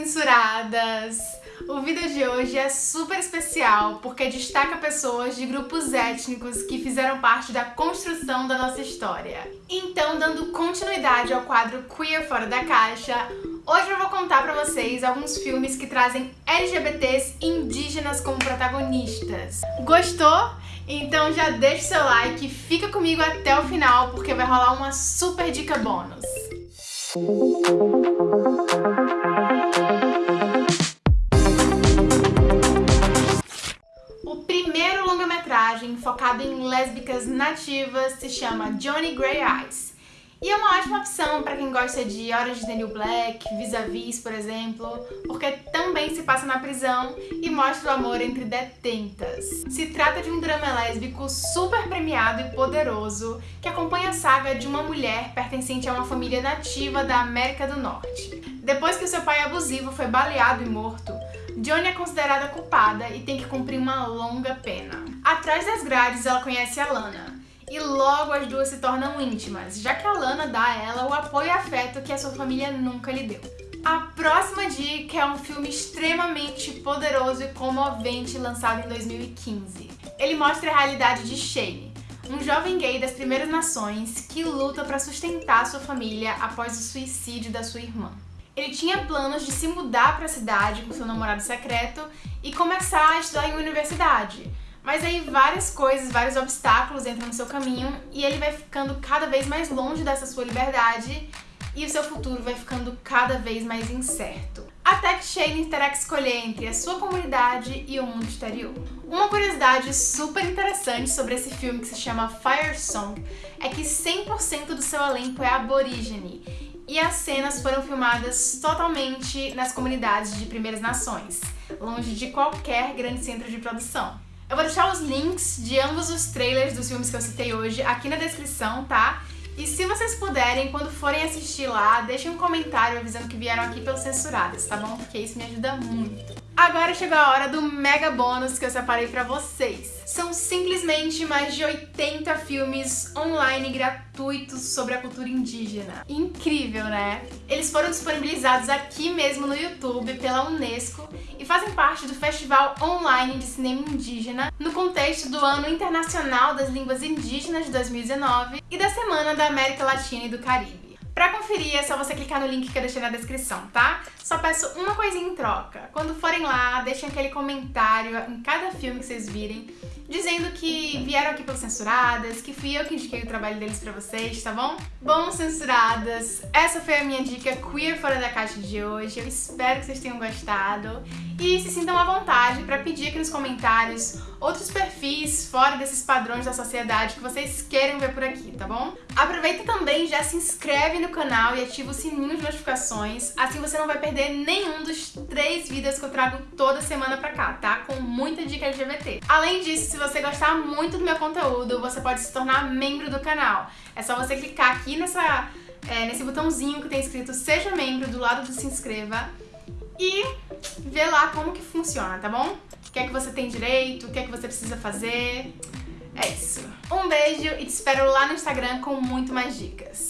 censuradas! O vídeo de hoje é super especial porque destaca pessoas de grupos étnicos que fizeram parte da construção da nossa história. Então, dando continuidade ao quadro Queer Fora da Caixa, hoje eu vou contar pra vocês alguns filmes que trazem LGBTs indígenas como protagonistas. Gostou? Então já deixa seu like e fica comigo até o final porque vai rolar uma super dica bônus. Longa-metragem focado em lésbicas nativas se chama Johnny Grey Eyes. E é uma ótima opção para quem gosta de is the New Black, Vis-a-Vis, por exemplo, porque também se passa na prisão e mostra o amor entre detentas. Se trata de um drama lésbico super premiado e poderoso que acompanha a saga de uma mulher pertencente a uma família nativa da América do Norte. Depois que seu pai abusivo foi baleado e morto, Johnny é considerada culpada e tem que cumprir uma longa pena. Atrás das grades ela conhece a Lana, e logo as duas se tornam íntimas, já que a Lana dá a ela o apoio e afeto que a sua família nunca lhe deu. A próxima dica é um filme extremamente poderoso e comovente lançado em 2015. Ele mostra a realidade de Shane, um jovem gay das primeiras nações que luta para sustentar sua família após o suicídio da sua irmã. Ele tinha planos de se mudar para a cidade com seu namorado secreto e começar a estudar em universidade, mas aí várias coisas, vários obstáculos entram no seu caminho e ele vai ficando cada vez mais longe dessa sua liberdade e o seu futuro vai ficando cada vez mais incerto. Até que Shane terá que escolher entre a sua comunidade e o mundo exterior. Uma curiosidade super interessante sobre esse filme que se chama Fire Song é que 100% do seu elenco é aborígene e as cenas foram filmadas totalmente nas comunidades de Primeiras Nações, longe de qualquer grande centro de produção. Eu vou deixar os links de ambos os trailers dos filmes que eu citei hoje aqui na descrição, tá? E se vocês puderem, quando forem assistir lá, deixem um comentário avisando que vieram aqui pelos censurados, tá bom? Porque isso me ajuda muito. Agora chegou a hora do mega bônus que eu separei pra vocês. São simplesmente mais de 80 filmes online gratuitos sobre a cultura indígena. Incrível, né? Eles foram disponibilizados aqui mesmo no YouTube pela Unesco e fazem parte do Festival Online de Cinema Indígena no contexto do Ano Internacional das Línguas Indígenas de 2019 e da Semana da América Latina e do Caribe. Pra conferir é só você clicar no link que eu deixei na descrição, tá? Só peço uma coisinha em troca. Quando forem lá, deixem aquele comentário em cada filme que vocês virem, dizendo que vieram aqui pelos Censuradas, que fui eu que indiquei o trabalho deles pra vocês, tá bom? Bom, Censuradas, essa foi a minha dica queer fora da caixa de hoje. Eu espero que vocês tenham gostado e se sintam à vontade pra pedir aqui nos comentários outros perfis fora desses padrões da sociedade que vocês queiram ver por aqui, tá bom? Aproveita também já se inscreve no canal e ativa o sininho de notificações, assim você não vai perder nenhum dos três vídeos que eu trago toda semana pra cá, tá? Com muita dica LGBT. Além disso, se você gostar muito do meu conteúdo, você pode se tornar membro do canal. É só você clicar aqui nessa, é, nesse botãozinho que tem escrito Seja Membro do lado do Se Inscreva e ver lá como que funciona, tá bom? O que é que você tem direito, o que é que você precisa fazer. É isso. Um beijo e te espero lá no Instagram com muito mais dicas.